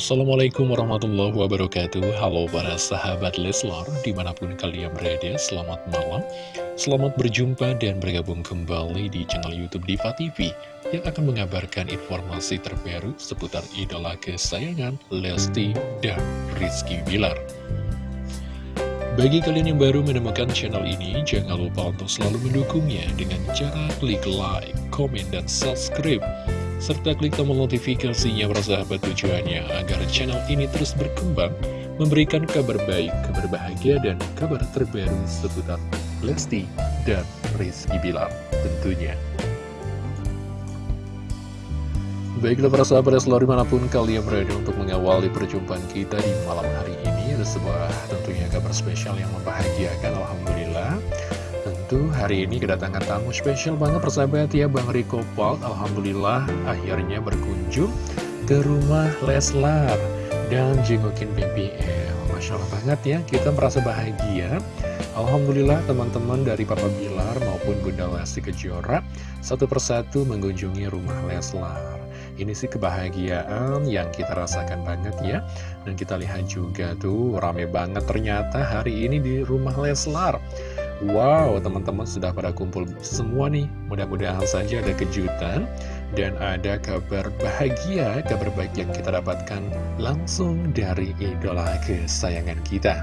Assalamualaikum warahmatullahi wabarakatuh. Halo para sahabat Leslar Di mana pun kalian berada Selamat malam. Selamat berjumpa dan bergabung kembali Di channel Youtube Diva TV Yang akan mengabarkan informasi terbaru Seputar idola kesayangan Lesti dan Rizky Bilar. Bagi kalian yang baru menemukan channel ini, jangan lupa untuk selalu mendukungnya dengan cara klik like, komen, dan subscribe serta klik tombol notifikasinya bersahabat tujuannya agar channel ini terus berkembang, memberikan kabar baik, kabar bahagia, dan kabar terbaru seputar Lesti dan Rizky Bilar tentunya. Baiklah para sahabat selalu di mana pun kalian berada untuk mengawali perjumpaan kita di malam hari ini Ada sebuah tentunya kabar spesial yang membahagiakan Alhamdulillah Hari ini kedatangan tamu spesial banget persahabat ya Bang Riko Paul. Alhamdulillah akhirnya berkunjung ke rumah Leslar dan jengukin BBL Masya Allah banget ya kita merasa bahagia. Alhamdulillah teman-teman dari Papa Bilar maupun Bunda Lesti Kejora Satu persatu mengunjungi rumah Leslar. Ini sih kebahagiaan yang kita rasakan banget ya. Dan kita lihat juga tuh rame banget ternyata hari ini di rumah Leslar Wow, teman-teman sudah pada kumpul semua nih. Mudah-mudahan saja ada kejutan dan ada kabar bahagia, kabar baik yang kita dapatkan langsung dari idola kesayangan kita.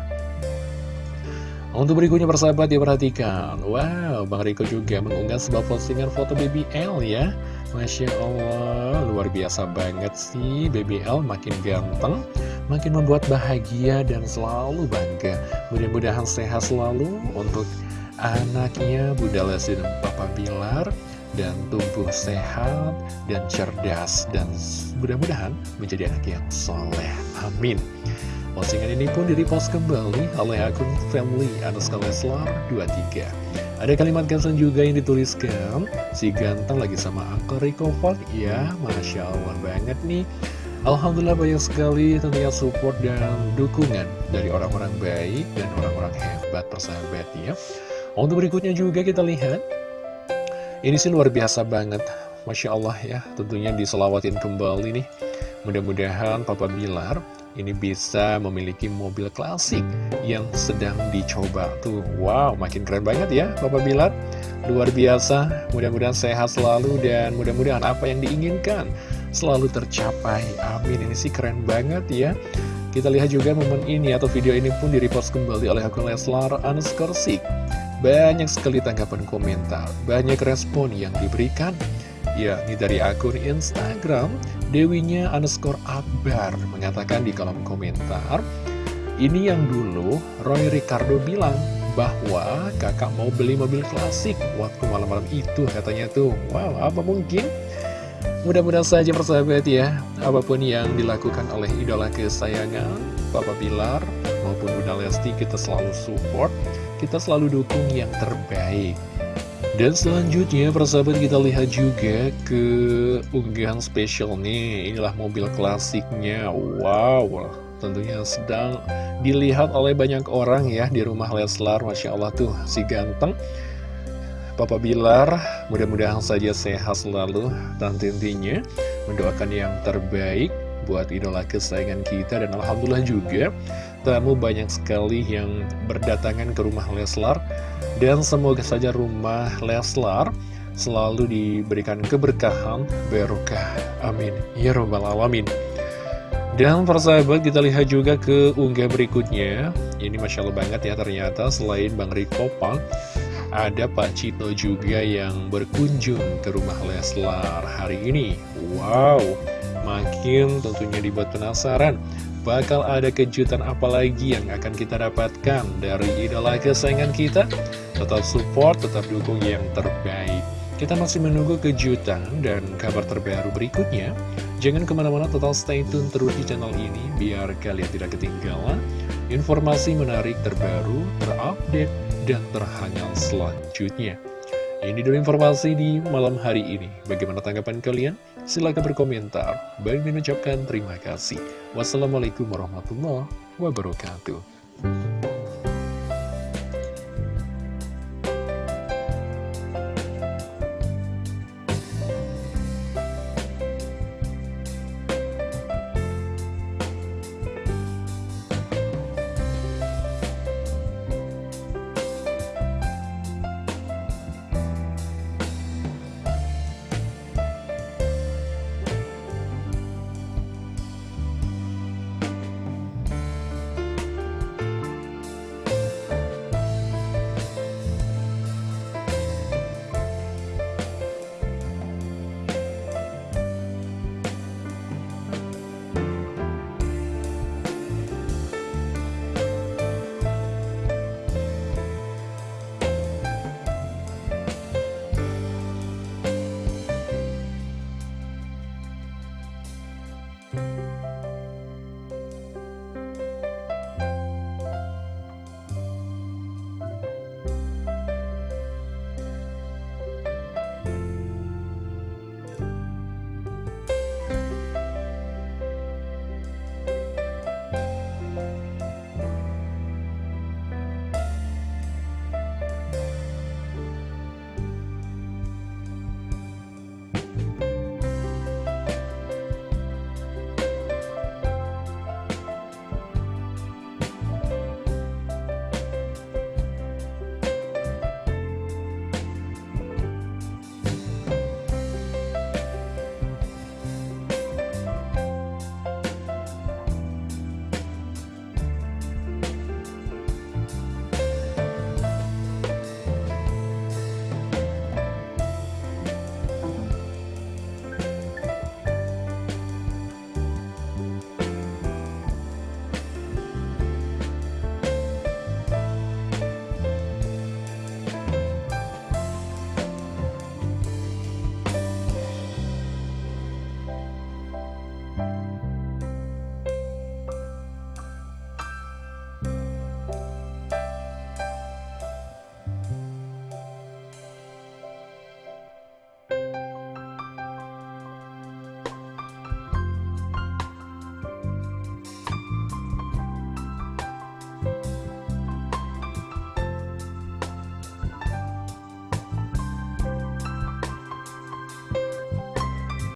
Untuk berikutnya persahabat diperhatikan Wow, Bang Riko juga mengunggah sebuah postingan foto BBL ya Masya Allah, luar biasa banget sih BBL makin ganteng Makin membuat bahagia dan selalu bangga Mudah-mudahan sehat selalu untuk anaknya Bunda Lesti dan Papa Bilar dan tumbuh sehat dan cerdas dan mudah-mudahan menjadi anak yang soleh. Amin. Postingan ini pun direpost kembali oleh akun family underscore Leslar 23. Ada kalimat caption juga yang dituliskan, si ganteng lagi sama Uncle Rico ya Masya Allah banget nih. Alhamdulillah banyak sekali tentunya support dan dukungan dari orang-orang baik dan orang-orang hebat persahabat ya. Untuk berikutnya juga kita lihat. Ini sih luar biasa banget. Masya Allah ya Tentunya diselawatin kembali nih. Mudah-mudahan Papa Bilar Ini bisa memiliki mobil klasik Yang sedang dicoba. Tuh wow makin keren banget ya Papa Bilar. Luar biasa. Mudah-mudahan sehat selalu Dan mudah-mudahan apa yang diinginkan Selalu tercapai. Amin. Ini sih keren banget ya. Kita lihat juga momen ini atau video ini pun direpost kembali oleh akun Leslar underscore banyak sekali tanggapan komentar, banyak respon yang diberikan Ya, ini dari akun Instagram Dewinya underscore Akbar mengatakan di kolom komentar Ini yang dulu Roy Ricardo bilang bahwa kakak mau beli mobil klasik waktu malam-malam itu katanya tuh Wow, apa mungkin? Mudah-mudahan saja persahabat ya Apa pun yang dilakukan oleh idola kesayangan Papa Bilar maupun Bunda Lesti kita selalu support kita selalu dukung yang terbaik. Dan selanjutnya persahabat kita lihat juga ke unggahan spesial nih. Inilah mobil klasiknya. Wow tentunya sedang dilihat oleh banyak orang ya di rumah Leslar. Masya Allah tuh si ganteng. Papa Bilar mudah-mudahan saja sehat selalu. Dan intinya mendoakan yang terbaik buat idola kesayangan kita dan Alhamdulillah juga tamu banyak sekali yang berdatangan ke rumah Leslar. Dan semoga saja rumah Leslar selalu diberikan keberkahan berkah amin. Ya robbal alamin. Dan persahabat kita lihat juga ke unggah berikutnya. Ini Masya Allah banget ya ternyata selain Bang Riko Pang ada Pak Cito juga yang berkunjung ke rumah Leslar hari ini. Wow makin tentunya dibuat penasaran bakal ada kejutan apa lagi yang akan kita dapatkan dari idola kesayangan kita? Tetap support, tetap dukung yang terbaik. Kita masih menunggu kejutan dan kabar terbaru berikutnya. Jangan ke mana-mana total stay tune terus di channel ini biar kalian tidak ketinggalan informasi menarik terbaru, terupdate, dan terhangat selanjutnya. Ini dulu informasi di malam hari ini. Bagaimana tanggapan kalian? Silahkan berkomentar. Baik mengucapkan terima kasih. Wassalamualaikum warahmatullahi wabarakatuh.